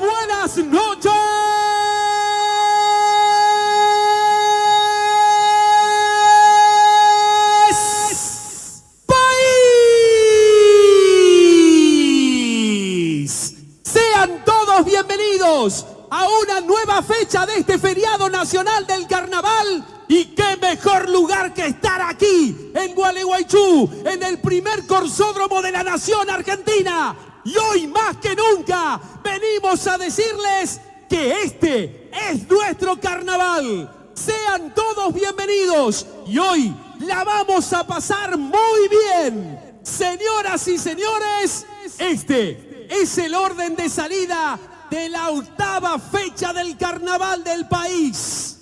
buenas noches. País. Sean todos bienvenidos a una nueva fecha de este feriado nacional del carnaval. Y qué mejor lugar que estar aquí, en Gualeguaychú, en el primer corsódromo de la nación argentina. Y hoy más que nunca venimos a decirles que este es nuestro carnaval. Sean todos bienvenidos y hoy la vamos a pasar muy bien. Señoras y señores, este es el orden de salida de la octava fecha del carnaval del país.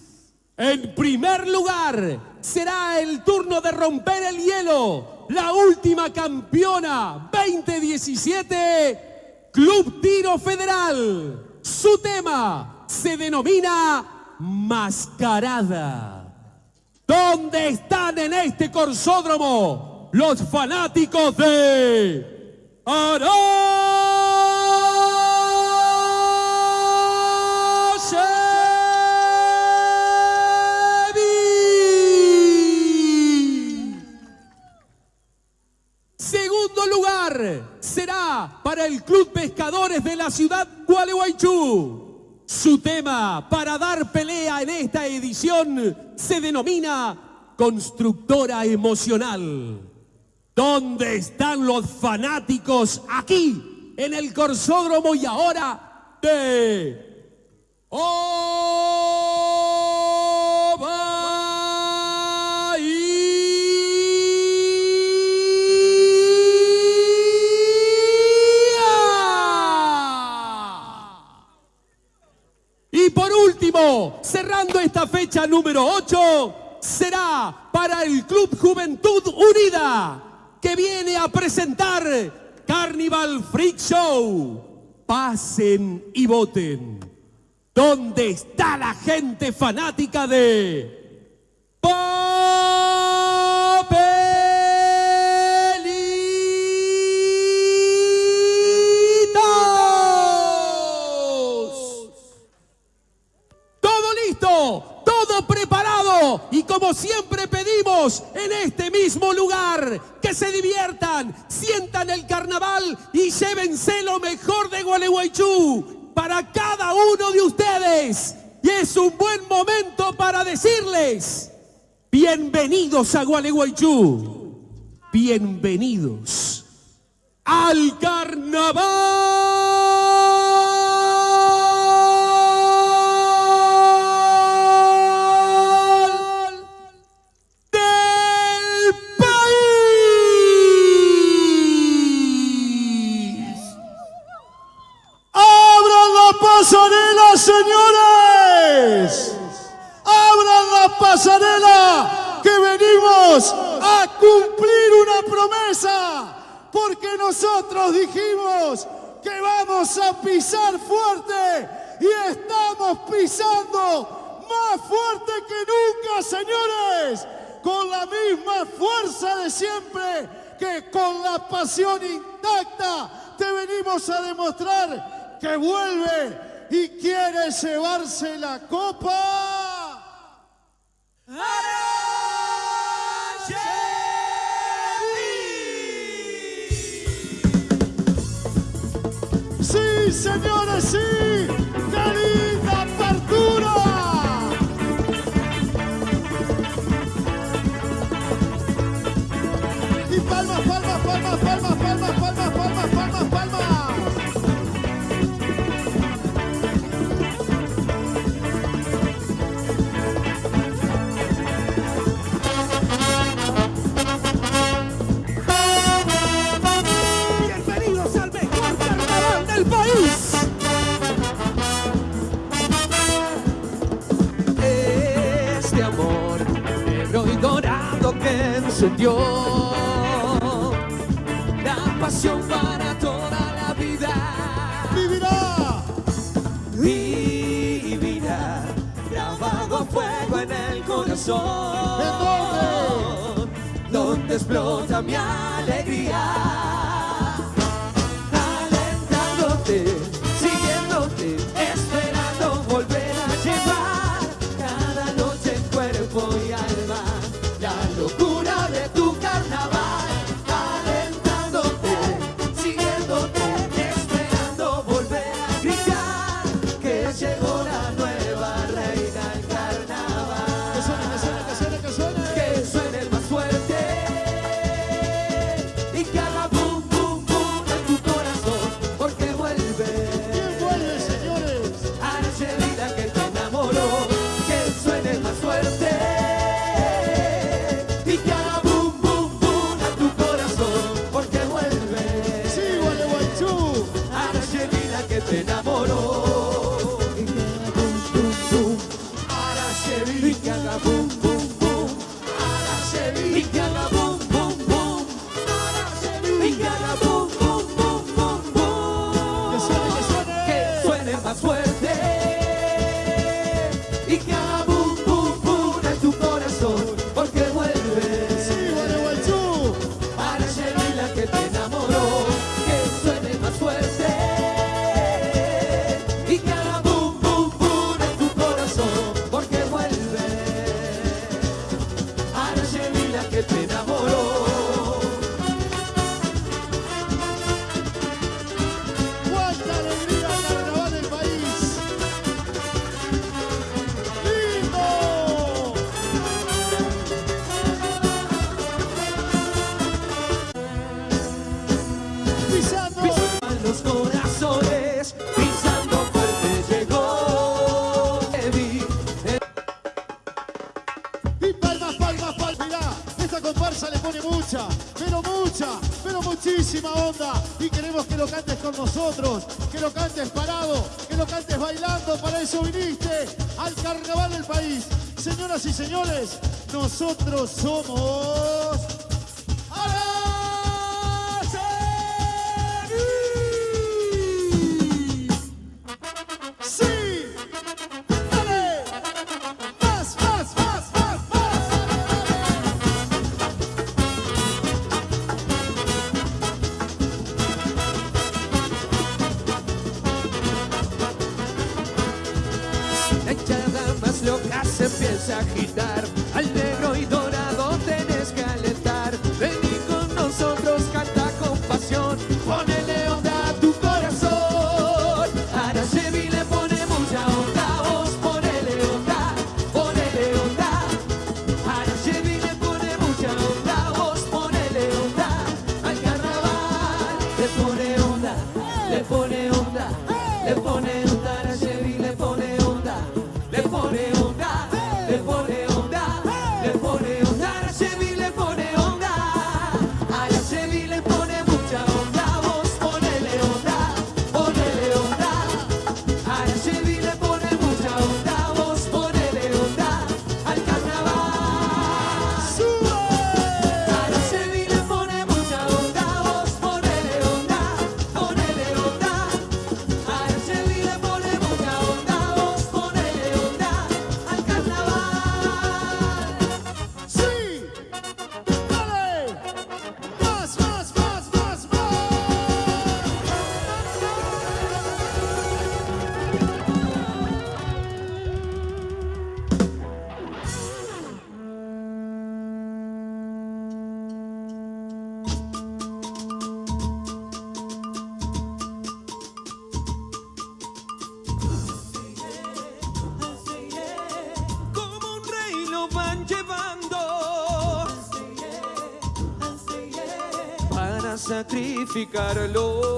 En primer lugar, será el turno de romper el hielo. La última campeona 2017, Club Tiro Federal. Su tema se denomina Mascarada. ¿Dónde están en este corsódromo los fanáticos de Aracevi? Será para el Club Pescadores de la ciudad Gualeguaychú. Su tema para dar pelea en esta edición se denomina Constructora Emocional. ¿Dónde están los fanáticos aquí en el Corsódromo y ahora de Bahía? Cerrando esta fecha número 8, será para el Club Juventud Unida, que viene a presentar Carnival Freak Show. Pasen y voten. ¿Dónde está la gente fanática de Papelitos? Como siempre pedimos en este mismo lugar. Que se diviertan, sientan el carnaval y llévense lo mejor de Gualeguaychú para cada uno de ustedes. Y es un buen momento para decirles, bienvenidos a Gualeguaychú, bienvenidos al carnaval pasarela! Que venimos a cumplir una promesa. Porque nosotros dijimos que vamos a pisar fuerte y estamos pisando más fuerte que nunca, señores. Con la misma fuerza de siempre que con la pasión intacta te venimos a demostrar que vuelve y quiere llevarse la copa. Arangeli! Sim, senhora, sim! Que encendió la pasión para toda la vida. Vivirá. Vivirá grabado a fuego en el corazón. ¿En dónde? Donde explota mi alegría. Boo. y queremos que lo cantes con nosotros, que lo cantes parado, que lo cantes bailando, para eso viniste al carnaval del país. Señoras y señores, nosotros somos... significarlo.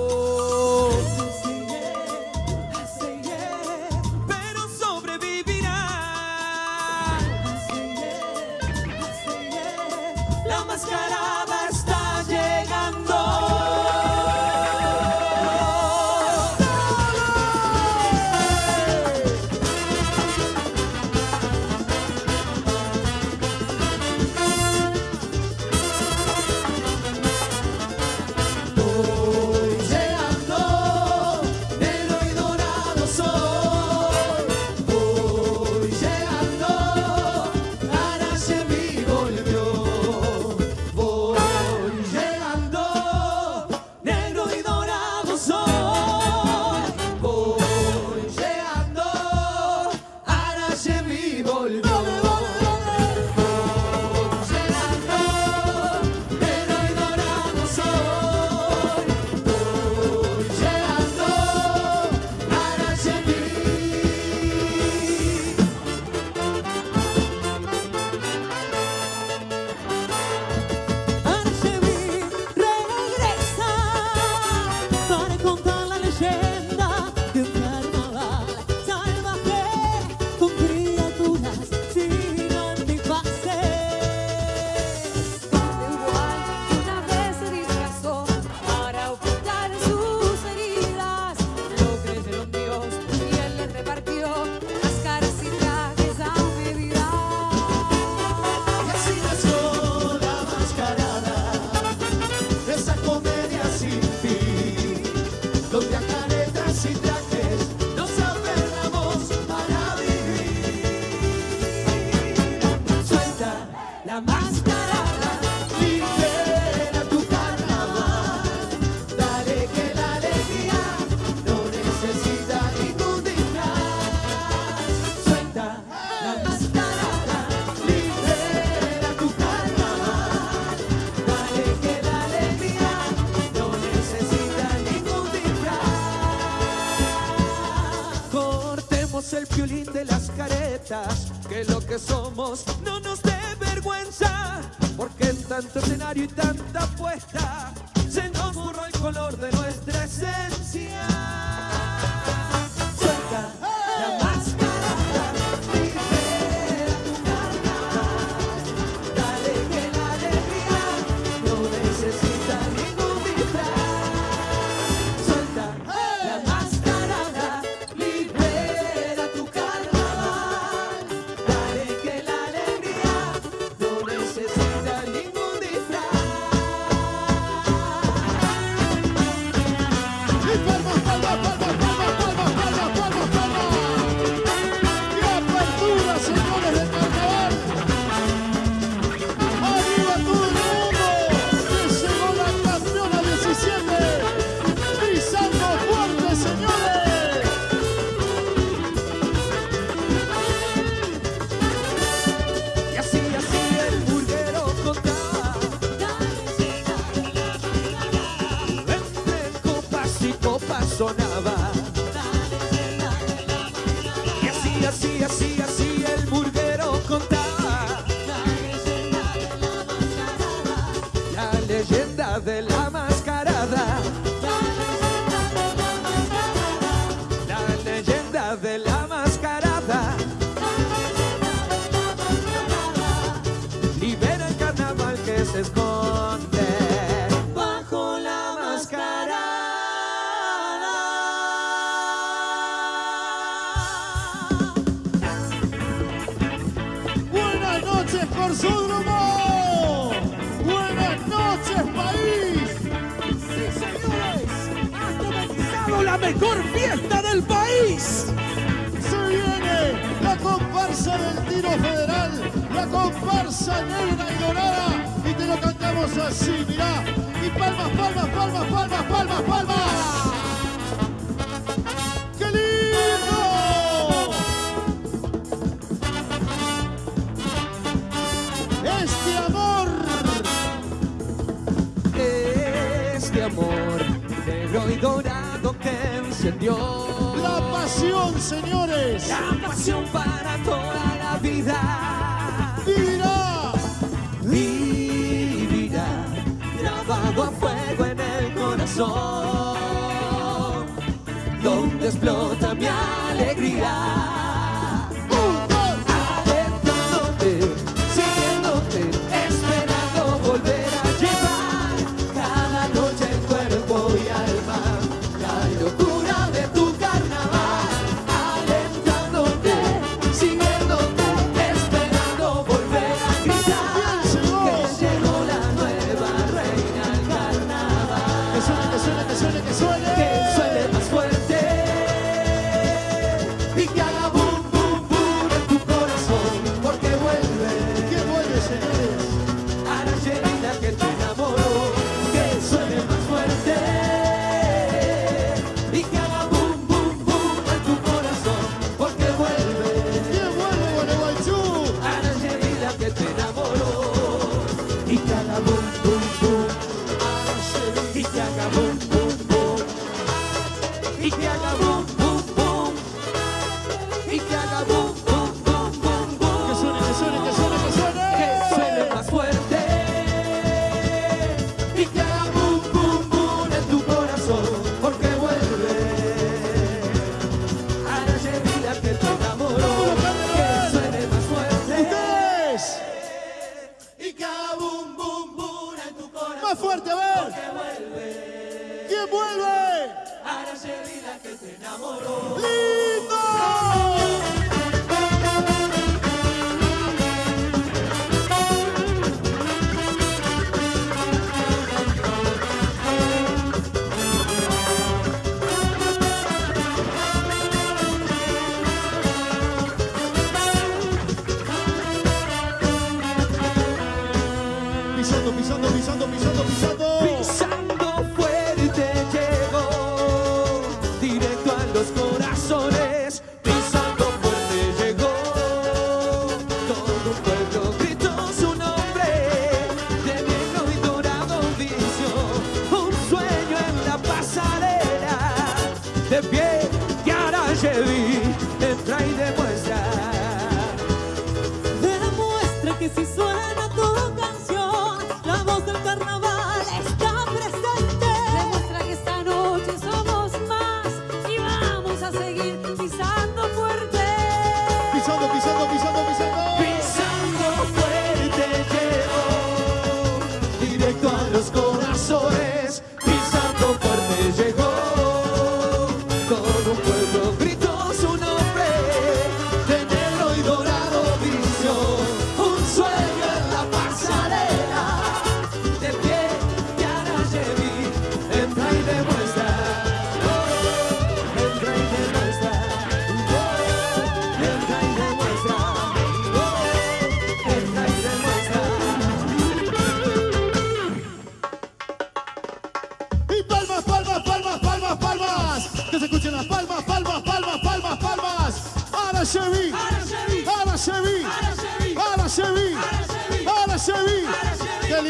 que somos no nos dé vergüenza, porque en tanto escenario y tanta apuesta se nos borró el color de nuestra esencia. Y así, así, así, así. Federal, la comparsa negra y dorada. Y te lo cantamos así, mirá. Y palmas, palmas, palmas, palmas, palmas, palmas. ¡Qué lindo! Este amor. Este amor negro y dorado que encendió. La pasión, señores. La pasión para todas vida. Vivirá. Vivirá. Grabado a fuego en el corazón. Donde explota mi alegría. corazones.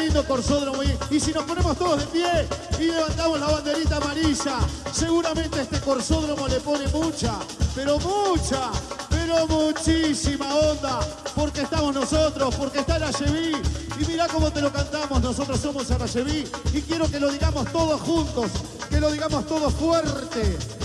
lindo corsódromo. Y si nos ponemos todos de pie y levantamos la banderita amarilla, seguramente este corsódromo le pone mucha, pero mucha, pero muchísima onda. Porque estamos nosotros, porque está la Cheví. Y mirá cómo te lo cantamos, nosotros somos Arrayeví. Y quiero que lo digamos todos juntos, que lo digamos todos fuerte.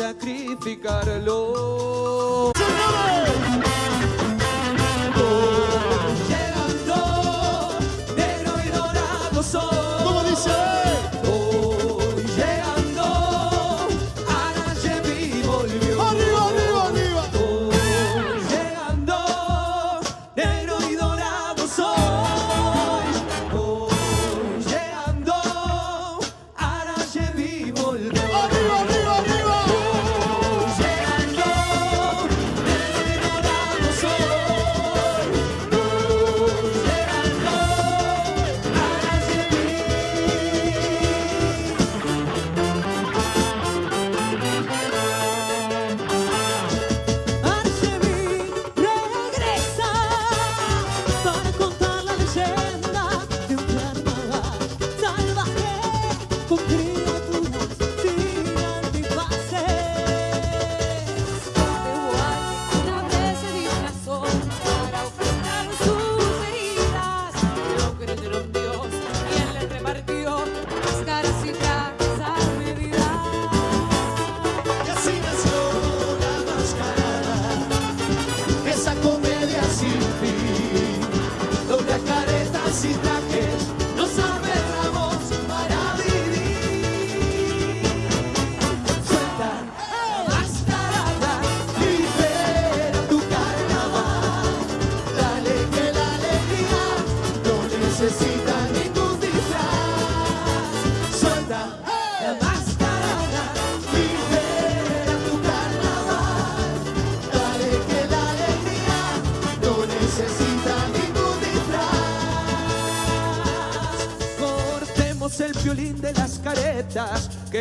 sacrificarlo.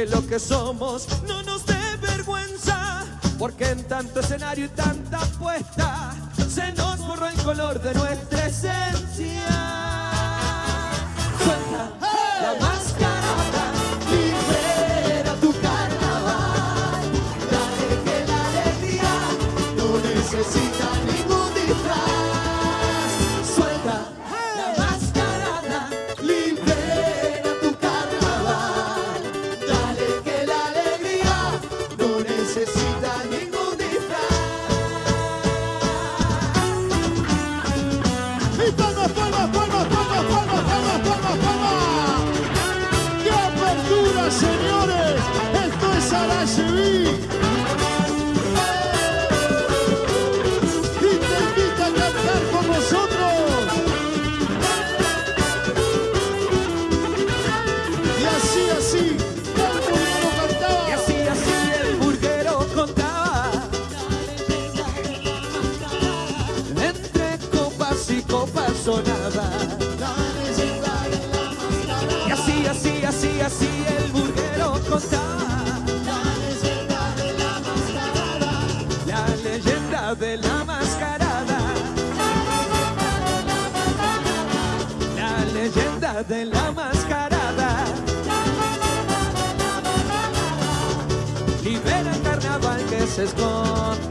lo que somos no nos dé vergüenza, porque en tanto escenario y tanta apuesta se nos borró el color de nuestra esencia. Suelta la. si así el burguero contaba la leyenda de la mascarada, la leyenda de la mascarada, la leyenda de la mascarada, libera el carnaval que se esconde.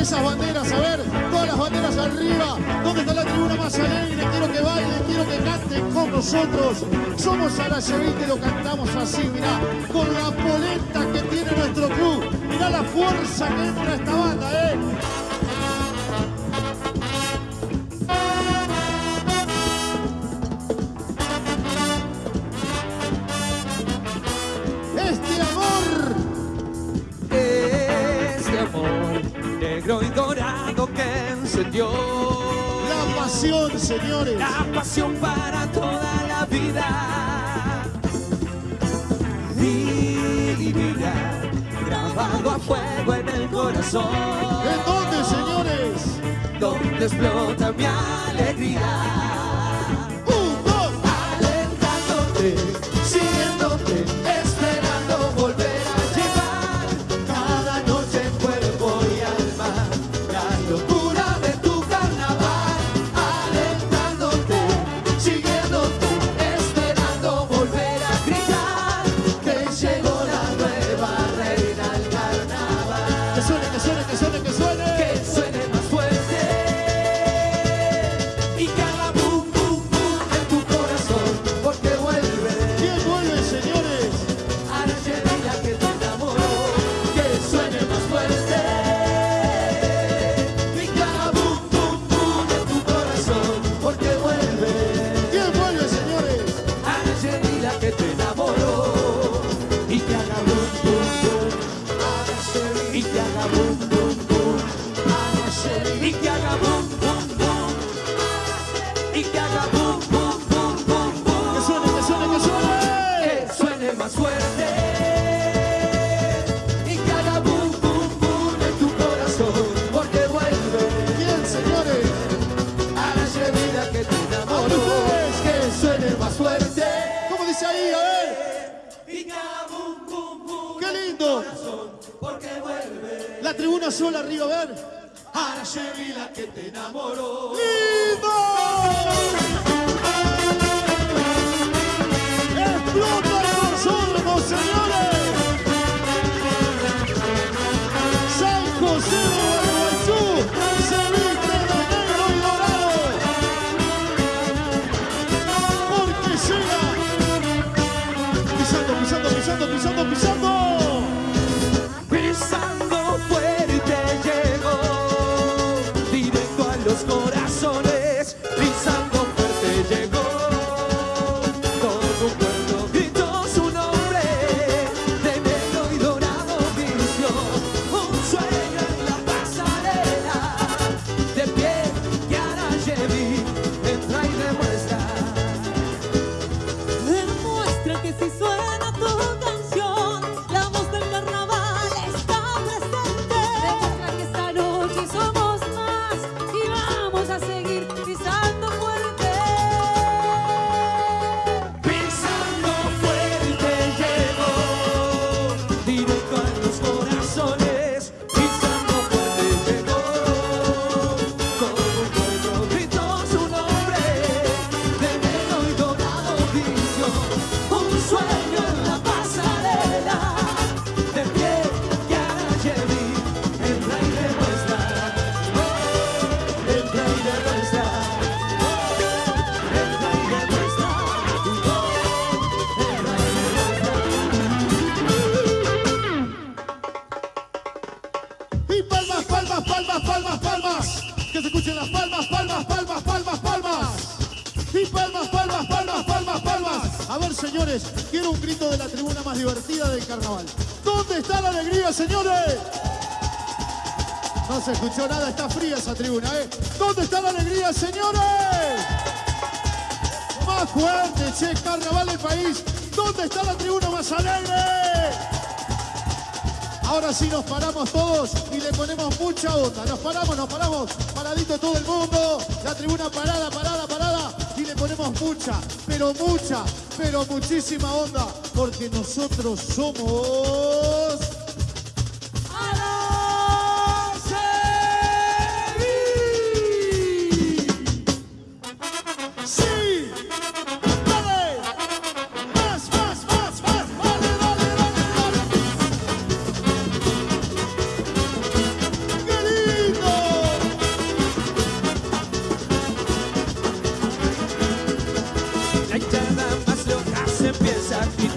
esas banderas? A ver, todas las banderas arriba. ¿Dónde está la tribuna más alegre? Quiero que bailen, quiero que canten con nosotros. Somos a la Sarajeví que lo cantamos así, mirá, con la polenta que tiene nuestro club. Mirá la fuerza que entra esta banda, ¿eh? negro y dorado que encendió. La pasión, señores. La pasión para toda la vida. Divinidad, grabado a fuego en el corazón. ¿En dónde, señores? Donde explota mi alegría. una sola, Rigoberto. Ahora Chevy la que te enamoró. Y palmas, palmas, palmas, palmas, palmas. Que se escuchen las palmas, palmas, palmas, palmas, palmas. Y palmas, palmas, palmas, palmas, palmas. A ver, señores, quiero un grito de la tribuna más divertida del carnaval. ¿Dónde está la alegría, señores? No se escuchó nada, está fría esa tribuna, ¿eh? ¿Dónde está la alegría, señores? Más fuerte, che, carnaval del país. ¿Dónde está la tribuna más alegre? Ahora sí nos paramos todos y le ponemos mucha onda. Nos paramos, nos paramos. Paradito todo el mundo. La tribuna parada, parada, parada. Y le ponemos mucha, pero mucha, pero muchísima onda. Porque nosotros somos... pensar que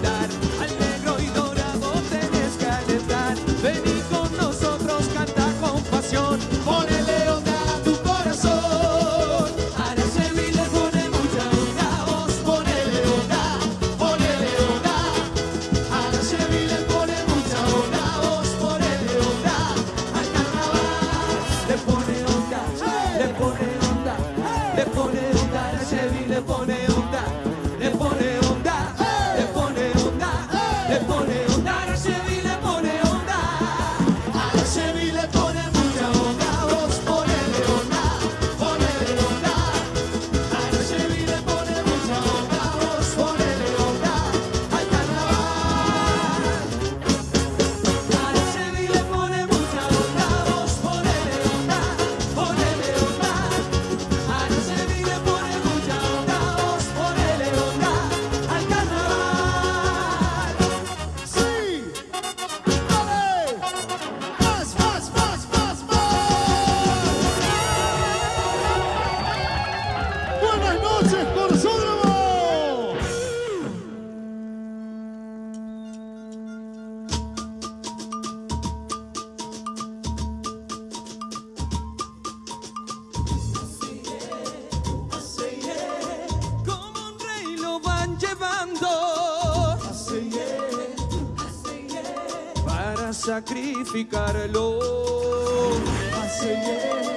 sacrificarlo. Hace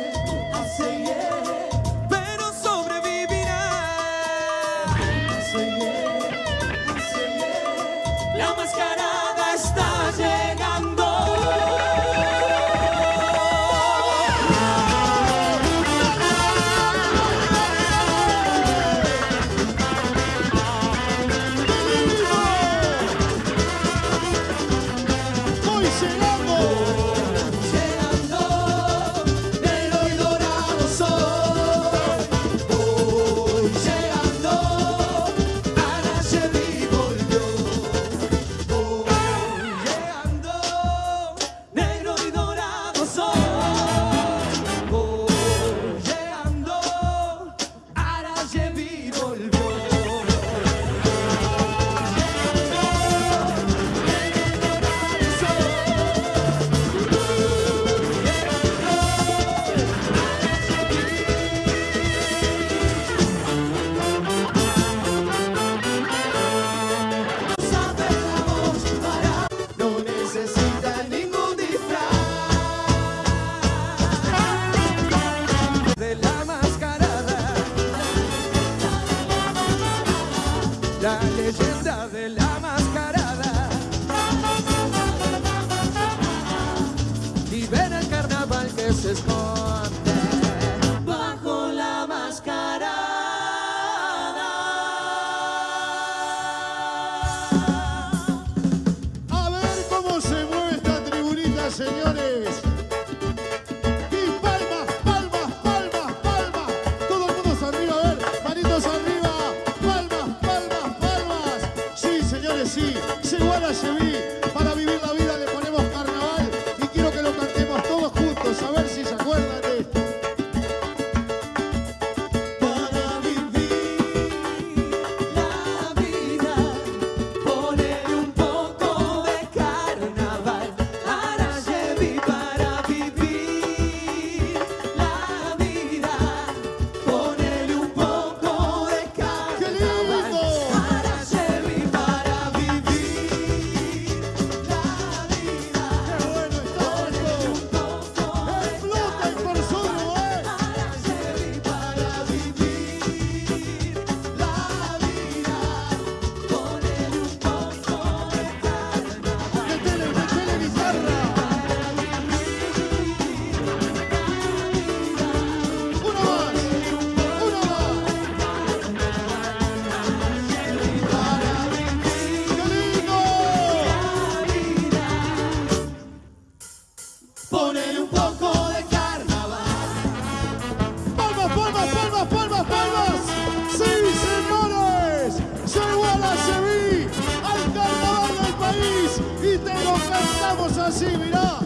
así, mirá.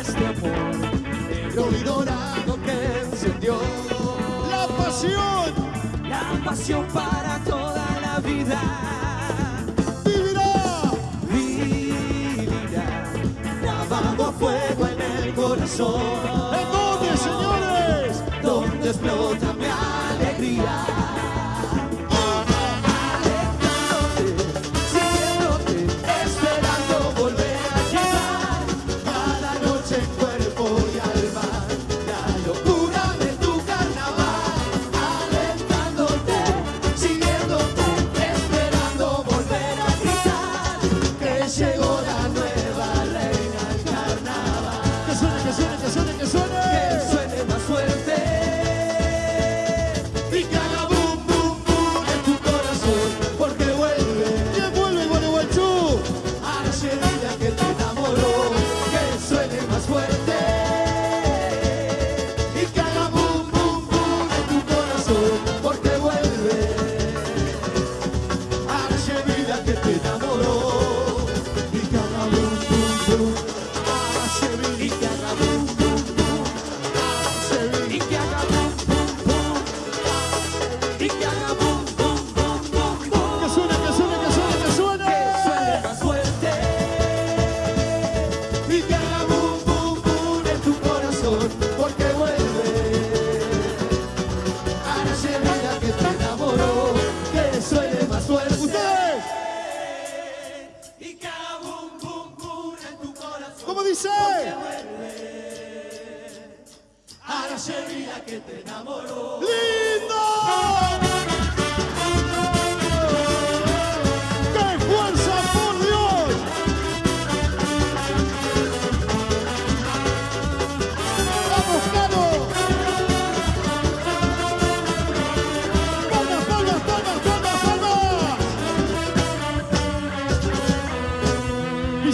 Este amor negro y dorado que encendió. La pasión. La pasión para toda la vida. Vivirá. Vivirá. Grabado a fuego en el corazón. ¿En dónde, señores? Donde explota mi alegría.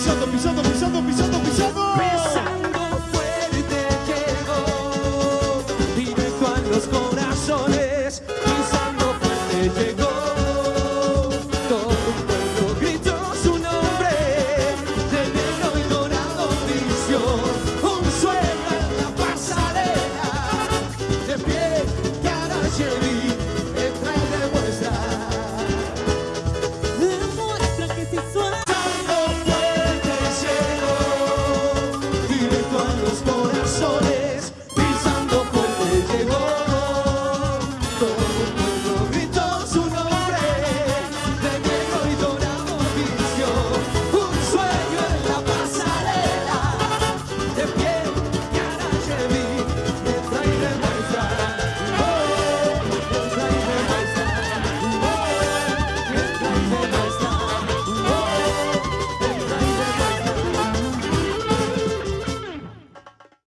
πίσω το, πίσω